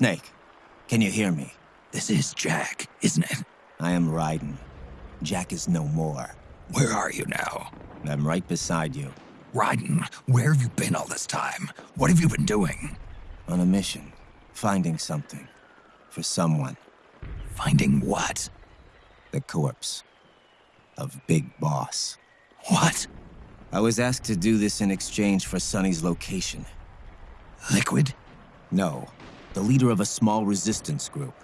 Snake, can you hear me? This is Jack, isn't it? I am Raiden. Jack is no more. Where are you now? I'm right beside you. Raiden, where have you been all this time? What have you been doing? On a mission. Finding something. For someone. Finding what? The corpse. Of Big Boss. What? I was asked to do this in exchange for Sunny's location. Liquid? No. The leader of a small resistance group.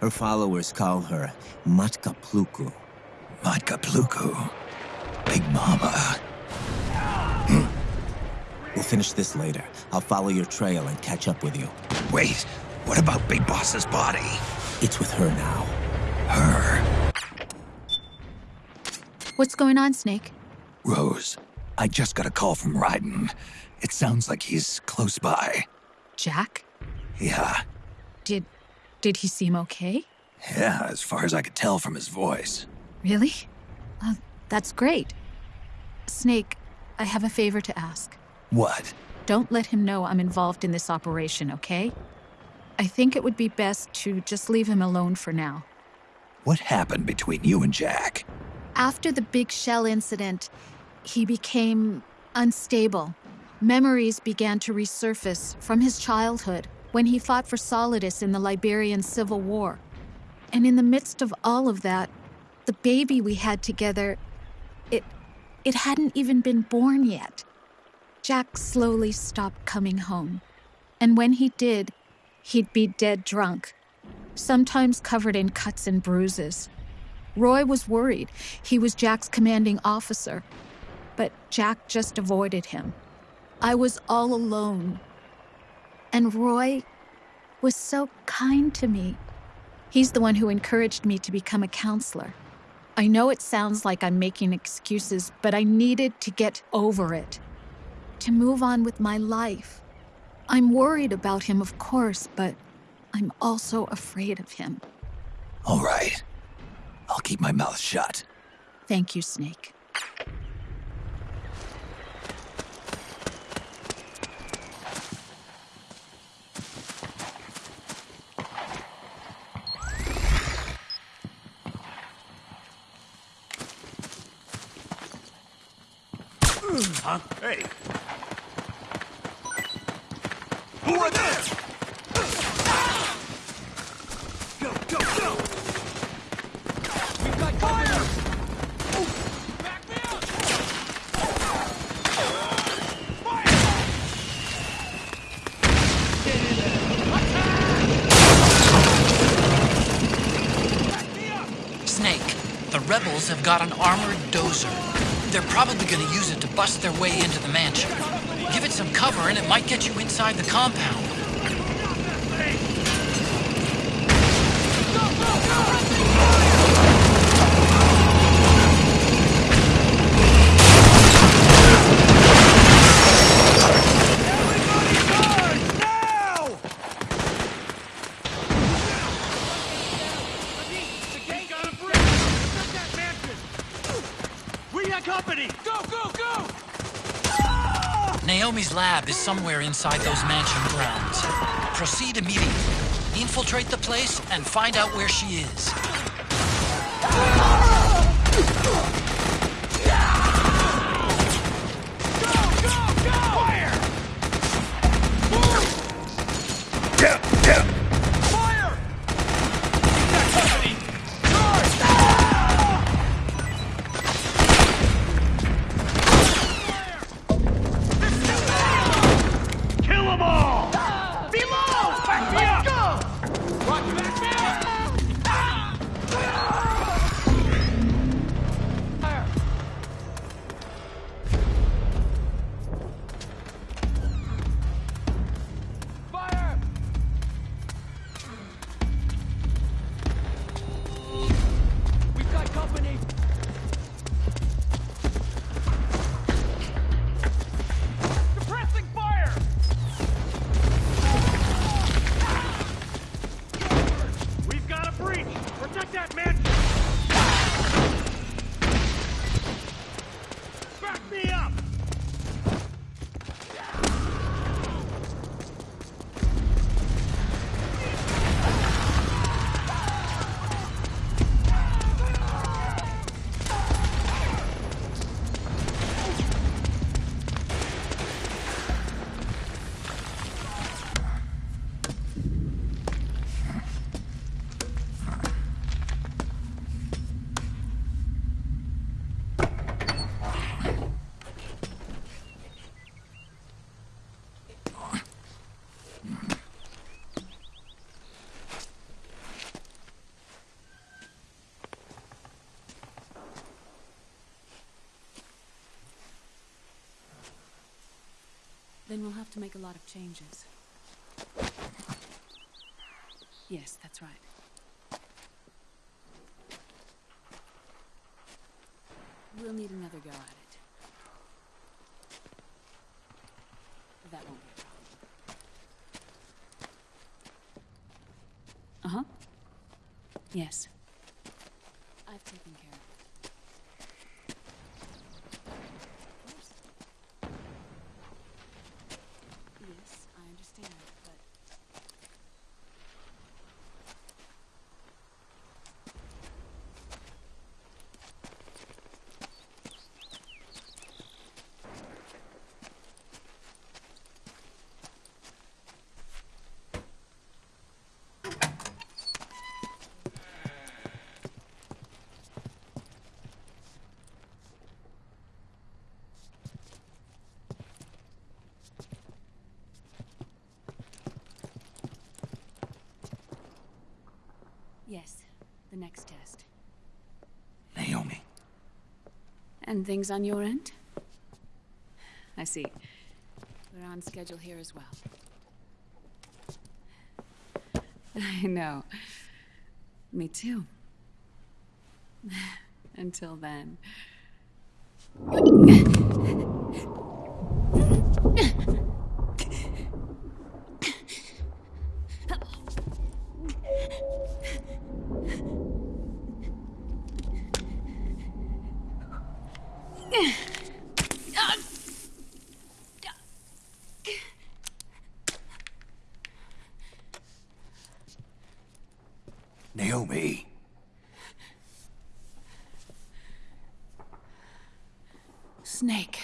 Her followers call her Matka Pluku. Matka Pluku? Big Mama. Hmm. We'll finish this later. I'll follow your trail and catch up with you. Wait, what about Big Boss's body? It's with her now. Her? What's going on, Snake? Rose, I just got a call from Raiden. It sounds like he's close by. Jack? Yeah, Did did he seem okay? yeah, as far as I could tell from his voice. Really? Uh, that's great. Snake, I have a favor to ask. What? Don't let him know I'm involved in this operation, okay? I think it would be best to just leave him alone for now. What happened between you and Jack? After the big shell incident, he became unstable. Memories began to resurface from his childhood when he fought for Solidus in the Liberian Civil War. And in the midst of all of that, the baby we had together, it it hadn't even been born yet. Jack slowly stopped coming home. And when he did, he'd be dead drunk, sometimes covered in cuts and bruises. Roy was worried. He was Jack's commanding officer. But Jack just avoided him. I was all alone. And Roy was so kind to me. He's the one who encouraged me to become a counselor. I know it sounds like I'm making excuses, but I needed to get over it, to move on with my life. I'm worried about him, of course, but I'm also afraid of him. All right. I'll keep my mouth shut. Thank you, Snake. Huh? Hey! Who are there? Go, go, go! We've got fire! Back me up! Snake, the rebels have got an armored dozer. They're probably gonna use it to bust their way into the mansion. Give it some cover and it might get you inside the compound. Somewhere inside those mansion grounds. Proceed immediately. Infiltrate the place and find out where she is. Then we'll have to make a lot of changes. Yes, that's right. We'll need another go at it. That won't be a problem. Uh huh. Yes. I've taken care of it. Of course. Yes, I understand, but. Yes, the next test. Naomi. And things on your end? I see. We're on schedule here as well. I know. Me too. Until then. Naomi. Snake.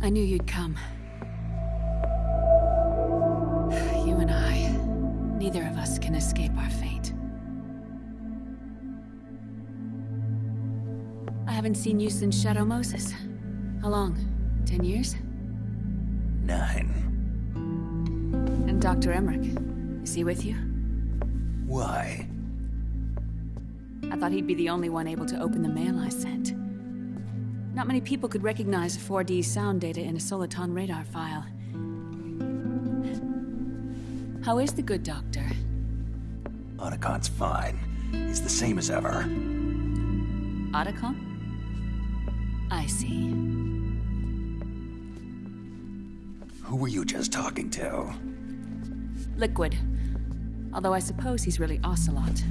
I knew you'd come. You and I, neither of us can escape our fate. I haven't seen you since Shadow Moses. How long? Ten years? Dr. Emmerich, is he with you? Why? I thought he'd be the only one able to open the mail I sent. Not many people could recognize 4D sound data in a Soliton radar file. How is the good doctor? Otacon's fine. He's the same as ever. Otacon? I see. Who were you just talking to? Liquid. Although I suppose he's really Ocelot,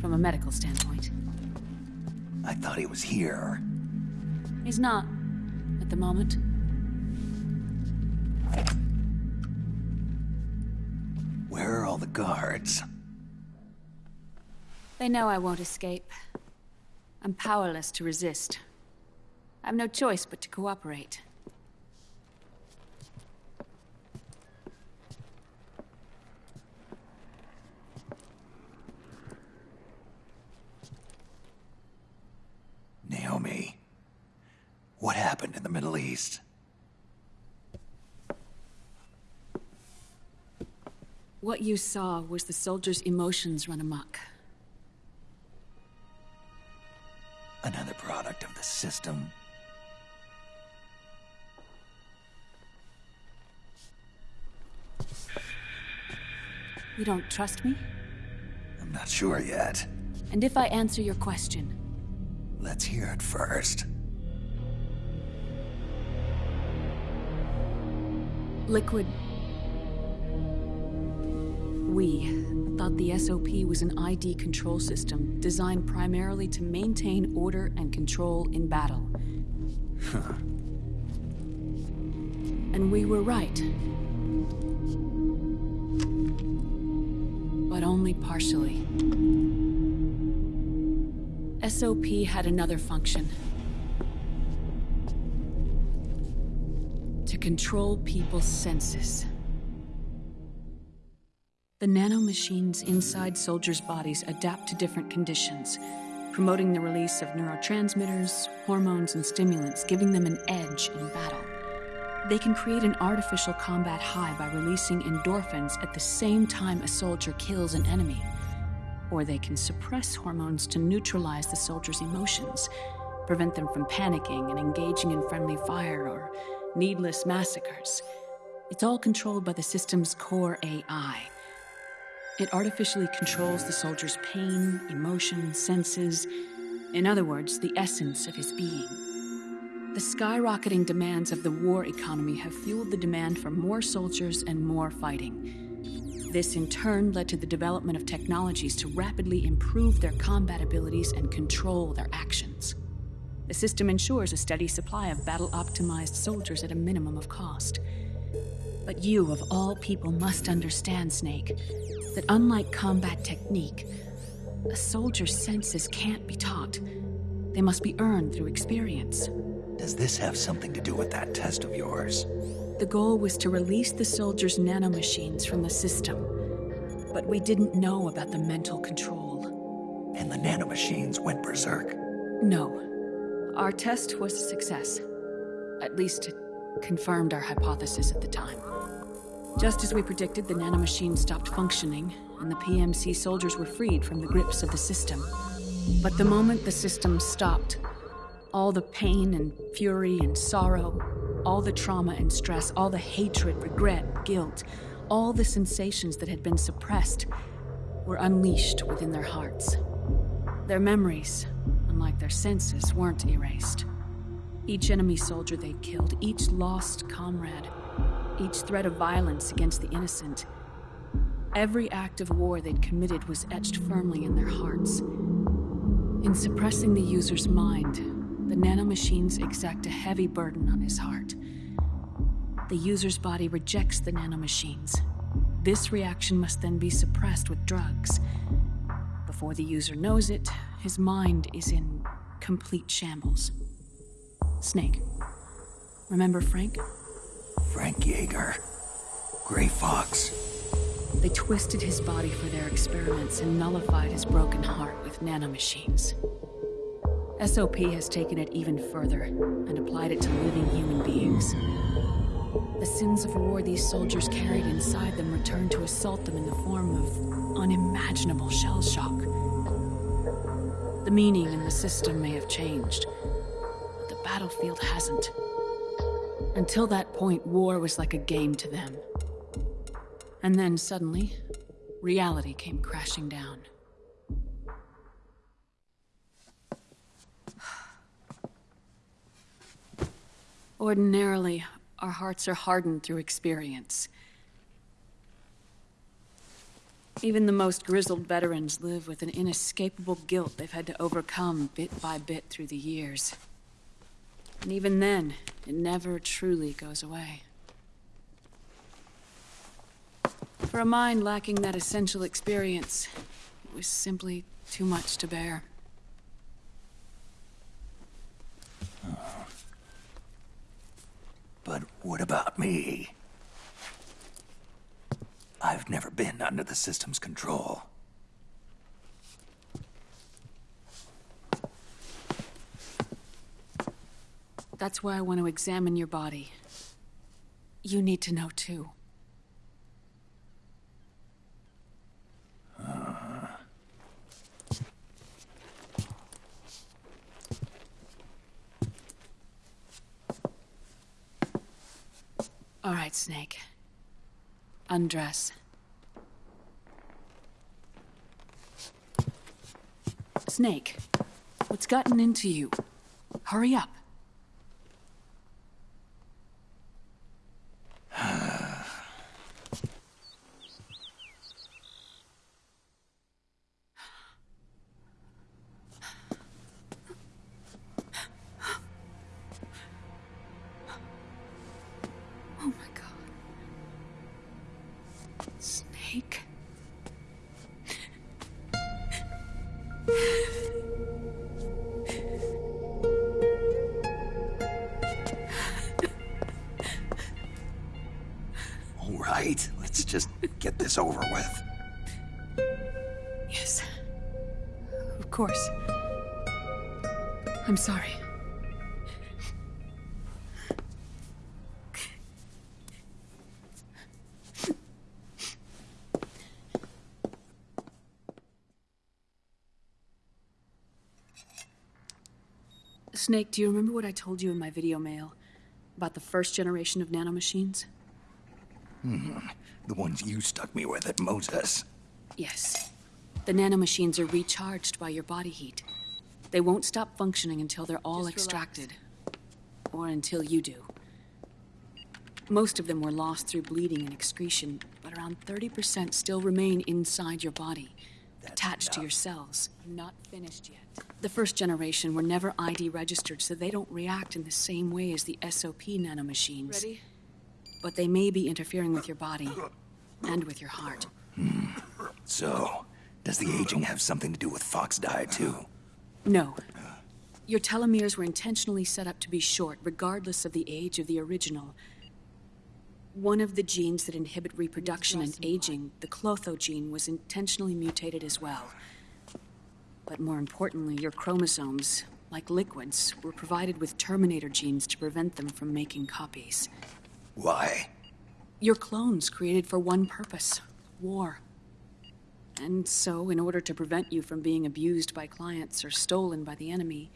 from a medical standpoint. I thought he was here. He's not, at the moment. Where are all the guards? They know I won't escape. I'm powerless to resist. I have no choice but to cooperate. Naomi. What happened in the Middle East? What you saw was the soldiers' emotions run amok. Another product of the system. You don't trust me? I'm not sure yet. And if I answer your question, Let's hear it first. Liquid. We thought the SOP was an ID control system designed primarily to maintain order and control in battle. Huh. and we were right. But only partially. SOP had another function. To control people's senses. The nanomachines inside soldiers' bodies adapt to different conditions, promoting the release of neurotransmitters, hormones, and stimulants, giving them an edge in battle. They can create an artificial combat high by releasing endorphins at the same time a soldier kills an enemy. Or they can suppress hormones to neutralize the soldier's emotions, prevent them from panicking and engaging in friendly fire or needless massacres. It's all controlled by the system's core AI. It artificially controls the soldier's pain, emotion, senses, in other words, the essence of his being. The skyrocketing demands of the war economy have fueled the demand for more soldiers and more fighting. This, in turn, led to the development of technologies to rapidly improve their combat abilities and control their actions. The system ensures a steady supply of battle optimized soldiers at a minimum of cost. But you, of all people, must understand, Snake, that unlike combat technique, a soldier's senses can't be taught. They must be earned through experience. Does this have something to do with that test of yours? The goal was to release the soldiers' nanomachines from the system, but we didn't know about the mental control. And the nanomachines went berserk? No. Our test was a success. At least it confirmed our hypothesis at the time. Just as we predicted, the nanomachine stopped functioning, and the PMC soldiers were freed from the grips of the system. But the moment the system stopped, all the pain and fury and sorrow, all the trauma and stress, all the hatred, regret, guilt, all the sensations that had been suppressed were unleashed within their hearts. Their memories, unlike their senses, weren't erased. Each enemy soldier they killed, each lost comrade, each threat of violence against the innocent, every act of war they'd committed was etched firmly in their hearts. In suppressing the user's mind, the nanomachines exact a heavy burden on his heart. The user's body rejects the nanomachines. This reaction must then be suppressed with drugs. Before the user knows it, his mind is in complete shambles. Snake. Remember Frank? Frank Jaeger. Gray Fox. They twisted his body for their experiments and nullified his broken heart with nanomachines. SOP has taken it even further and applied it to living human beings. The sins of war these soldiers carried inside them return to assault them in the form of unimaginable shell shock. The meaning in the system may have changed, but the battlefield hasn't. Until that point, war was like a game to them. And then suddenly, reality came crashing down. Ordinarily, our hearts are hardened through experience. Even the most grizzled veterans live with an inescapable guilt they've had to overcome bit by bit through the years. And even then, it never truly goes away. For a mind lacking that essential experience, it was simply too much to bear. But what about me? I've never been under the system's control. That's why I want to examine your body. You need to know too. All right, Snake. Undress. Snake, what's gotten into you? Hurry up. Just get this over with. Yes. Of course. I'm sorry. Snake, do you remember what I told you in my video mail about the first generation of nanomachines? Hmm. The ones you stuck me with at Moses. Yes. The nanomachines are recharged by your body heat. They won't stop functioning until they're all extracted. Or until you do. Most of them were lost through bleeding and excretion, but around 30% still remain inside your body, attached to your cells. Not finished yet. The first generation were never ID registered, so they don't react in the same way as the SOP nanomachines. Ready? But they may be interfering with your body and with your heart. So, does the aging have something to do with Fox die too? No. Your telomeres were intentionally set up to be short, regardless of the age of the original. One of the genes that inhibit reproduction and aging, the Clotho gene, was intentionally mutated as well. But more importantly, your chromosomes, like liquids, were provided with terminator genes to prevent them from making copies. Why? Your clones created for one purpose war. And so, in order to prevent you from being abused by clients or stolen by the enemy,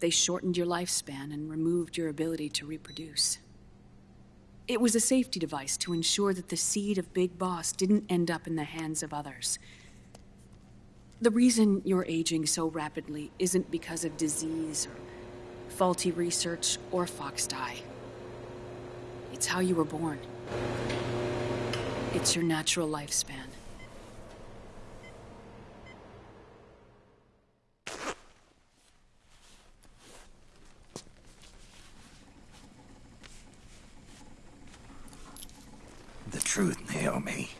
they shortened your lifespan and removed your ability to reproduce. It was a safety device to ensure that the seed of Big Boss didn't end up in the hands of others. The reason you're aging so rapidly isn't because of disease or faulty research or fox die. It's how you were born. It's your natural lifespan. The truth, Naomi.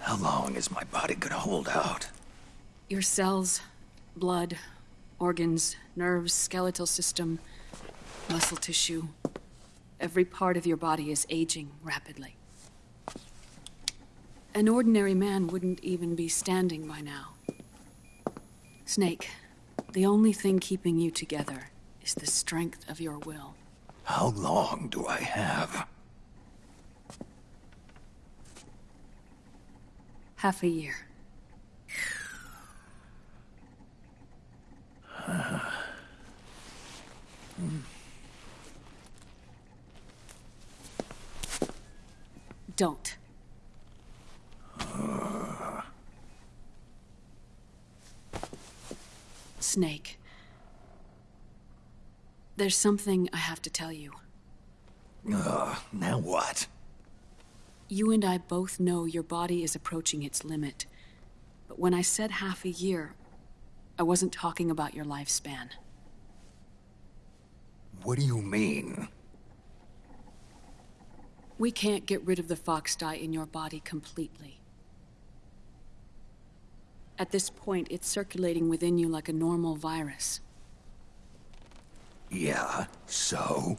How long is my body gonna hold out? Your cells, blood, organs, nerves, skeletal system, muscle tissue. Every part of your body is aging rapidly. An ordinary man wouldn't even be standing by now. Snake, the only thing keeping you together is the strength of your will. How long do I have? Half a year. Hmm. Don't. Snake. There's something I have to tell you. Ugh, now what? You and I both know your body is approaching its limit. But when I said half a year, I wasn't talking about your lifespan. What do you mean? We can't get rid of the foxdie in your body completely. At this point, it's circulating within you like a normal virus. Yeah, so?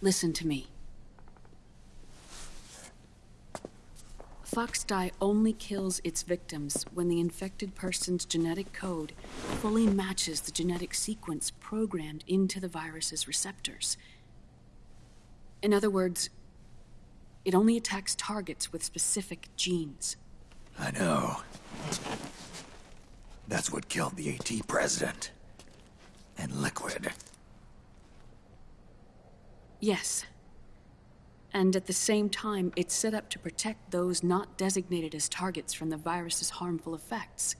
Listen to me. Foxdie only kills its victims when the infected person's genetic code fully matches the genetic sequence programmed into the virus's receptors. In other words, it only attacks targets with specific genes. I know. That's what killed the AT president. And Liquid. Yes. And at the same time, it's set up to protect those not designated as targets from the virus's harmful effects.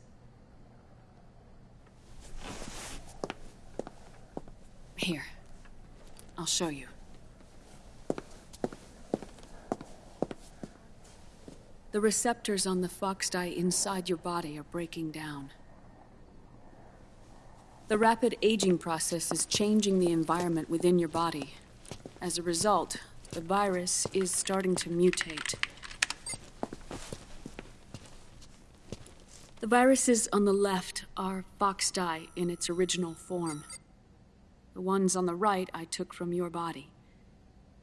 Here. I'll show you. The receptors on the foxdie inside your body are breaking down. The rapid aging process is changing the environment within your body. As a result, the virus is starting to mutate. The viruses on the left are foxdie in its original form. The ones on the right I took from your body.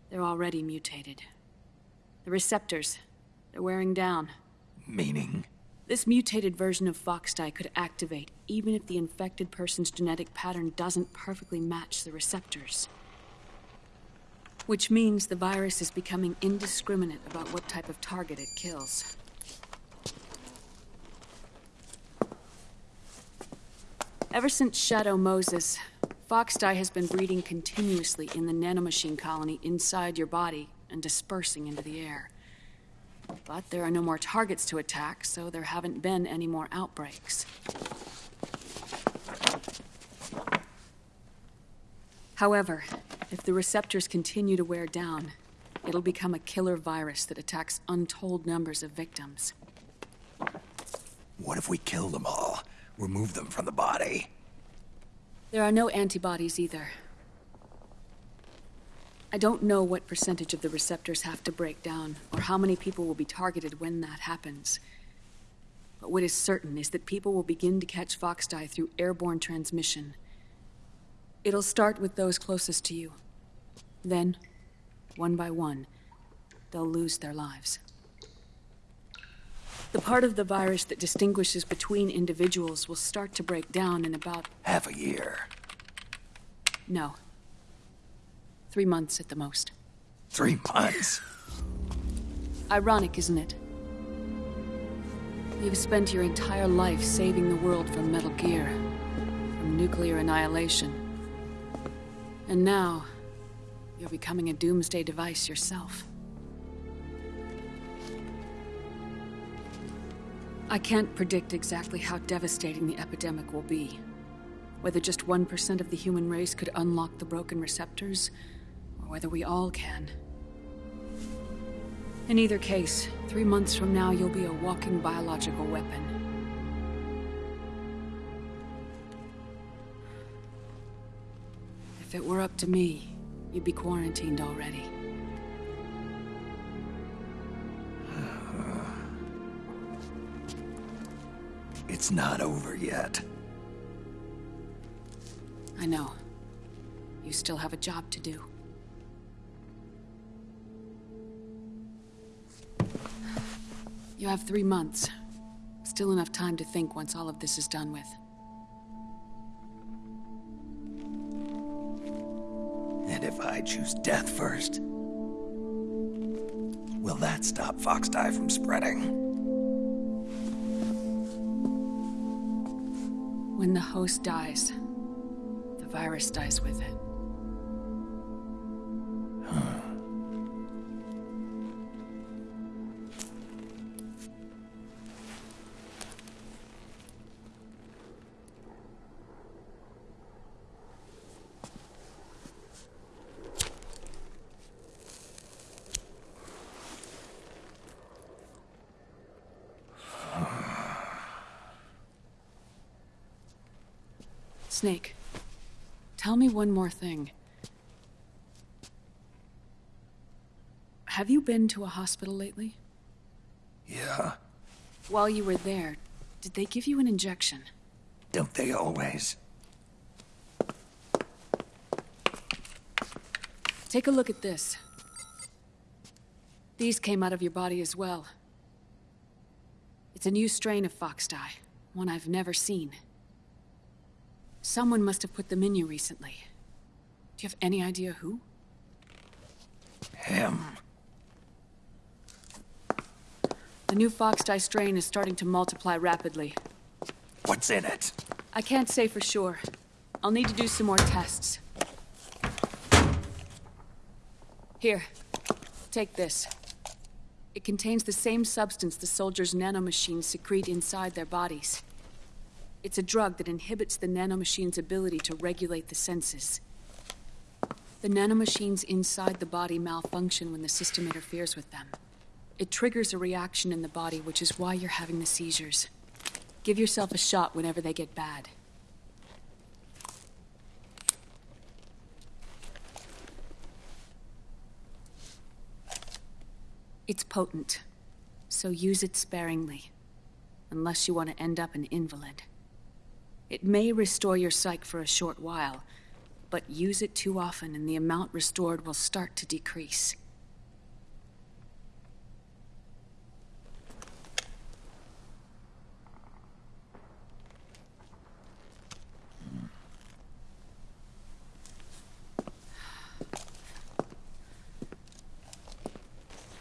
They're already mutated. The receptors, they're wearing down. Meaning? This mutated version of foxdie could activate even if the infected person's genetic pattern doesn't perfectly match the receptors. Which means the virus is becoming indiscriminate about what type of target it kills. Ever since Shadow Moses, Foxdie has been breeding continuously in the nanomachine colony inside your body and dispersing into the air. But there are no more targets to attack, so there haven't been any more outbreaks. However, if the receptors continue to wear down, it'll become a killer virus that attacks untold numbers of victims. What if we kill them all? Remove them from the body? There are no antibodies either. I don't know what percentage of the receptors have to break down, or how many people will be targeted when that happens. But what is certain is that people will begin to catch Foxdie through airborne transmission. It'll start with those closest to you. Then, one by one, they'll lose their lives. The part of the virus that distinguishes between individuals will start to break down in about... Half a year. No. Three months at the most. Three months? Ironic, isn't it? You've spent your entire life saving the world from Metal Gear, from nuclear annihilation. And now, you're becoming a doomsday device yourself. I can't predict exactly how devastating the epidemic will be. Whether just 1% of the human race could unlock the broken receptors, or whether we all can. In either case, three months from now, you'll be a walking biological weapon. If it were up to me, you'd be quarantined already. It's not over yet. I know. You still have a job to do. You have three months. Still enough time to think once all of this is done with. And if I choose death first? Will that stop Foxdie from spreading? When the host dies, the virus dies with it. Snake, tell me one more thing. Have you been to a hospital lately? Yeah. While you were there, did they give you an injection? Don't they always? Take a look at this. These came out of your body as well. It's a new strain of foxdie, one I've never seen. Someone must have put them in you recently. Do you have any idea who? Him. The new foxdie strain is starting to multiply rapidly. What's in it? I can't say for sure. I'll need to do some more tests. Here, take this. It contains the same substance the soldiers' nanomachines secrete inside their bodies. It's a drug that inhibits the nanomachine's ability to regulate the senses. The nanomachines inside the body malfunction when the system interferes with them. It triggers a reaction in the body, which is why you're having the seizures. Give yourself a shot whenever they get bad. It's potent, so use it sparingly, unless you want to end up an invalid. It may restore your psyche for a short while, but use it too often and the amount restored will start to decrease.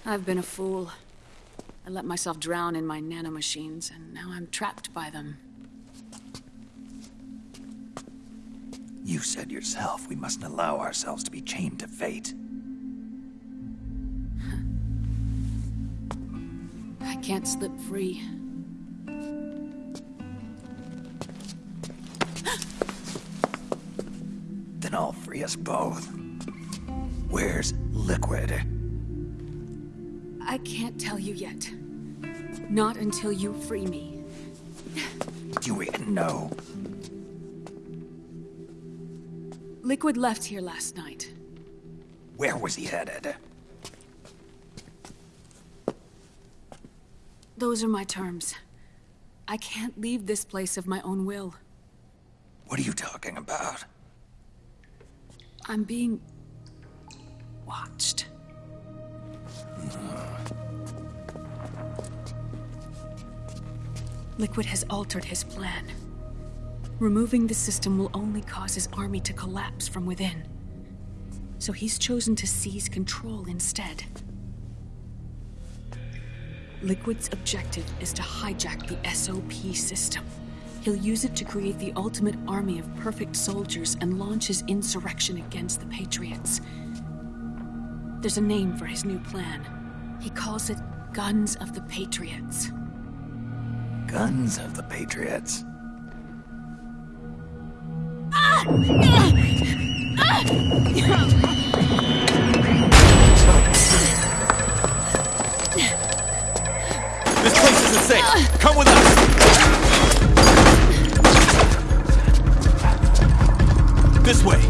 I've been a fool. I let myself drown in my nanomachines, and now I'm trapped by them. You said yourself we mustn't allow ourselves to be chained to fate. I can't slip free. Then I'll free us both. Where's Liquid? I can't tell you yet. Not until you free me. Do we know? Liquid left here last night. Where was he headed? Those are my terms. I can't leave this place of my own will. What are you talking about? I'm being... watched. Liquid has altered his plan. Removing the system will only cause his army to collapse from within. So he's chosen to seize control instead. Liquid's objective is to hijack the SOP system. He'll use it to create the ultimate army of perfect soldiers and launch his insurrection against the Patriots. There's a name for his new plan. He calls it Guns of the Patriots. Guns of the Patriots. This place isn't. Come with us. This way.